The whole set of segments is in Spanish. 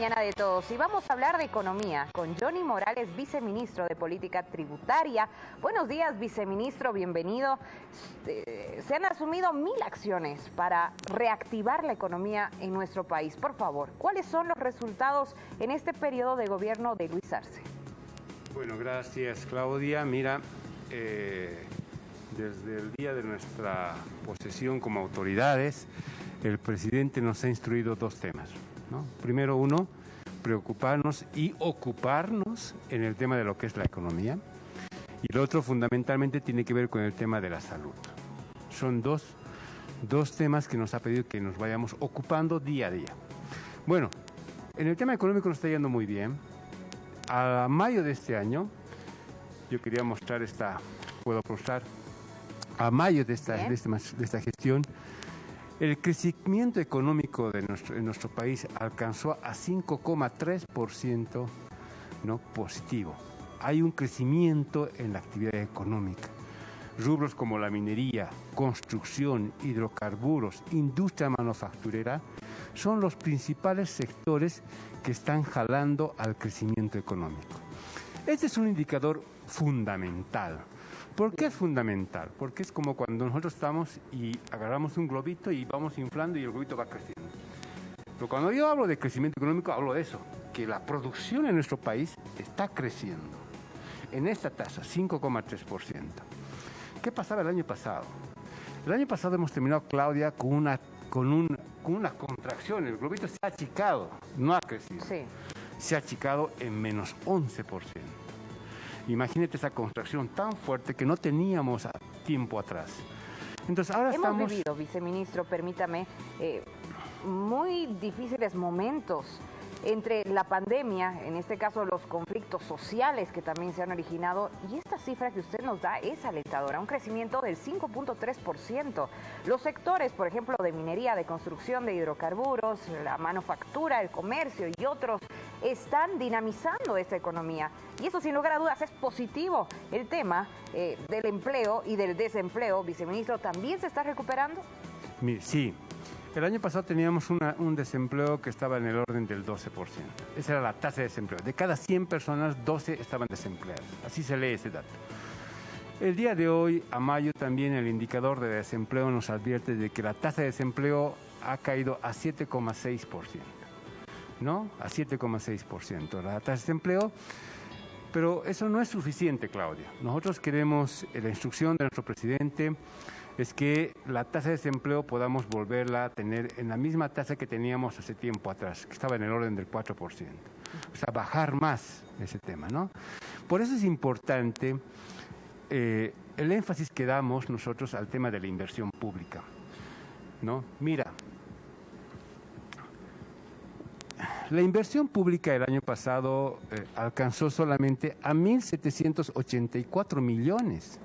Mañana de todos y vamos a hablar de economía con Johnny Morales, viceministro de Política Tributaria. Buenos días, viceministro, bienvenido. Este, se han asumido mil acciones para reactivar la economía en nuestro país. Por favor, ¿cuáles son los resultados en este periodo de gobierno de Luis Arce? Bueno, gracias Claudia. Mira, eh, desde el día de nuestra posesión como autoridades, el presidente nos ha instruido dos temas. Primero uno, preocuparnos y ocuparnos en el tema de lo que es la economía. Y el otro fundamentalmente tiene que ver con el tema de la salud. Son dos, dos temas que nos ha pedido que nos vayamos ocupando día a día. Bueno, en el tema económico nos está yendo muy bien. A mayo de este año, yo quería mostrar esta, puedo mostrar, a mayo de esta, de esta, de esta gestión, el crecimiento económico de nuestro, en nuestro país alcanzó a 5,3% ¿no? positivo. Hay un crecimiento en la actividad económica. Rubros como la minería, construcción, hidrocarburos, industria manufacturera son los principales sectores que están jalando al crecimiento económico. Este es un indicador fundamental ¿Por qué es fundamental? Porque es como cuando nosotros estamos y agarramos un globito y vamos inflando y el globito va creciendo. Pero cuando yo hablo de crecimiento económico, hablo de eso, que la producción en nuestro país está creciendo. En esta tasa, 5,3%. ¿Qué pasaba el año pasado? El año pasado hemos terminado, Claudia, con una, con con una contracción. El globito se ha achicado, no ha crecido. Sí. Se ha achicado en menos 11%. Imagínate esa contracción tan fuerte que no teníamos tiempo atrás. Entonces ahora Hemos vivido, viceministro, permítame, eh, muy difíciles momentos entre la pandemia, en este caso los conflictos sociales que también se han originado, y esta cifra que usted nos da es alentadora, un crecimiento del 5.3%. Los sectores, por ejemplo, de minería, de construcción, de hidrocarburos, la manufactura, el comercio y otros, están dinamizando esta economía. Y eso sin lugar a dudas es positivo. El tema eh, del empleo y del desempleo, viceministro, ¿también se está recuperando? Sí, el año pasado teníamos un desempleo que estaba en el orden del 12%. Esa era la tasa de desempleo. De cada 100 personas, 12 estaban desempleadas. Así se lee ese dato. El día de hoy, a mayo, también el indicador de desempleo nos advierte de que la tasa de desempleo ha caído a 7,6%. ¿No? A 7,6%. La tasa de desempleo pero eso no es suficiente, Claudia. Nosotros queremos, la instrucción de nuestro presidente es que la tasa de desempleo podamos volverla a tener en la misma tasa que teníamos hace tiempo atrás, que estaba en el orden del 4%. O sea, bajar más ese tema, ¿no? Por eso es importante eh, el énfasis que damos nosotros al tema de la inversión pública, ¿no? Mira, la inversión pública el año pasado eh, alcanzó solamente a 1.784 millones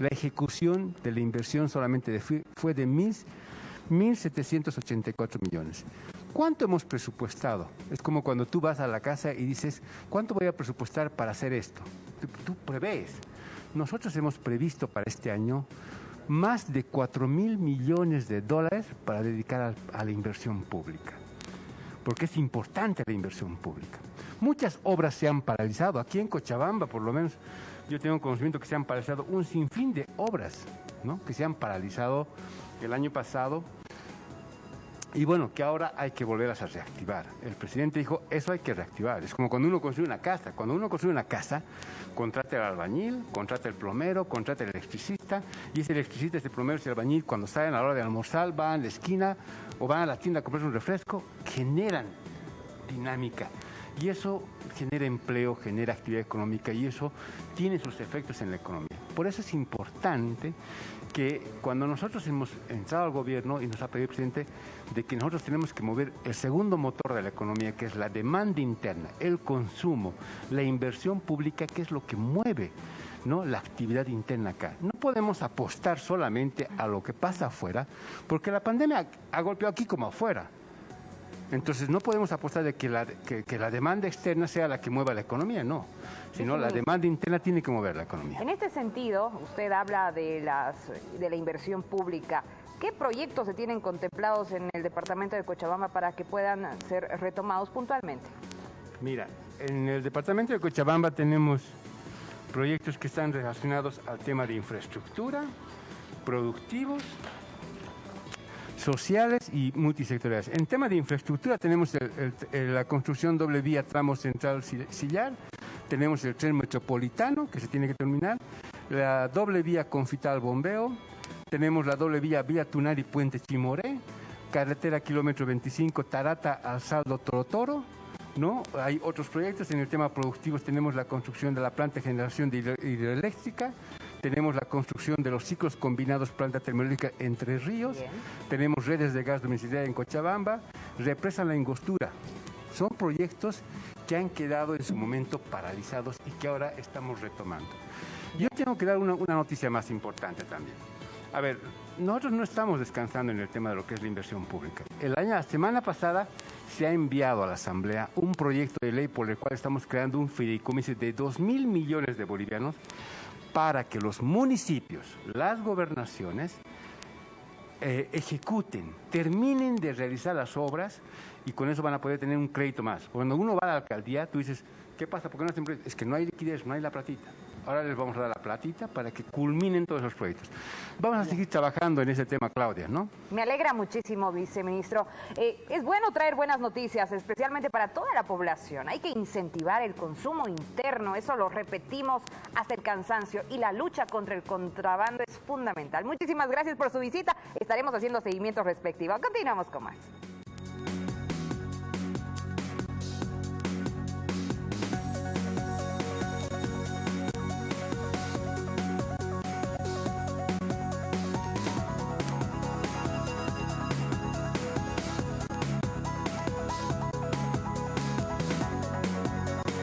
la ejecución de la inversión solamente fue de 1.784 millones. ¿Cuánto hemos presupuestado? Es como cuando tú vas a la casa y dices, ¿cuánto voy a presupuestar para hacer esto? Tú, prevés. Nosotros hemos previsto para este año más de 4 mil millones de dólares para dedicar a la inversión pública, porque es importante la inversión pública. Muchas obras se han paralizado, aquí en Cochabamba por lo menos yo tengo conocimiento que se han paralizado un sinfín de obras, ¿no? que se han paralizado el año pasado y bueno, que ahora hay que volverlas a reactivar. El presidente dijo, eso hay que reactivar. Es como cuando uno construye una casa. Cuando uno construye una casa, contrata al albañil, contrata el plomero, contrata el electricista, y ese electricista, ese plomero, ese albañil, cuando salen a la hora de almorzar, van a la esquina o van a la tienda a comprarse un refresco, generan dinámica. Y eso genera empleo, genera actividad económica y eso tiene sus efectos en la economía. Por eso es importante que cuando nosotros hemos entrado al gobierno y nos ha pedido el presidente de que nosotros tenemos que mover el segundo motor de la economía, que es la demanda interna, el consumo, la inversión pública, que es lo que mueve ¿no? la actividad interna acá. No podemos apostar solamente a lo que pasa afuera, porque la pandemia ha golpeado aquí como afuera. Entonces no podemos apostar de que la, que, la demanda externa sea la que mueva la economía, no, sino la demanda interna tiene que mover la economía. En este sentido, usted habla de, las, de la inversión pública. ¿Qué proyectos se tienen contemplados en el departamento de Cochabamba para que puedan ser retomados puntualmente? Mira, en el departamento de Cochabamba tenemos proyectos que están relacionados al tema de infraestructura, productivos, sociales y multisectoriales. En tema de infraestructura tenemos la construcción doble vía tramo central sillar, tenemos el tren metropolitano que se tiene que terminar, la doble vía confital bombeo, tenemos la doble vía vía Tunari Puente Chimoré, carretera kilómetro 25 Tarata al Saldo Torotoro, ¿no? Hay otros proyectos, en el tema productivo tenemos la construcción de la planta de generación de hidroeléctrica, tenemos la construcción de los ciclos combinados planta termológica Entre Ríos, tenemos redes de gas domiciliario en Cochabamba, represa la ingostura. Son proyectos que han quedado en su momento paralizados y que ahora estamos retomando. Yo tengo que dar una noticia más importante también. A ver, nosotros no estamos descansando en el tema de lo que es la inversión pública. El año, la semana pasada se ha enviado a la Asamblea un proyecto de ley por el cual estamos creando un fideicomiso de 2 mil millones de bolivianos para que los municipios, las gobernaciones, eh, ejecuten, terminen de realizar las obras y con eso van a poder tener un crédito más. Cuando uno va a la alcaldía, tú dices, ¿qué pasa? ¿Por qué no hacen Es que no hay liquidez, no hay la platita. Ahora les vamos a dar la platita para que culminen todos esos proyectos. Vamos a seguir trabajando en ese tema, Claudia, ¿no? Me alegra muchísimo, viceministro. Eh, es bueno traer buenas noticias, especialmente para toda la población. Hay que incentivar el consumo interno, eso lo repetimos hasta el cansancio, y la lucha contra el contrabando es fundamental. Muchísimas gracias por su visita. Estaremos haciendo seguimiento respectivo. Continuamos con más.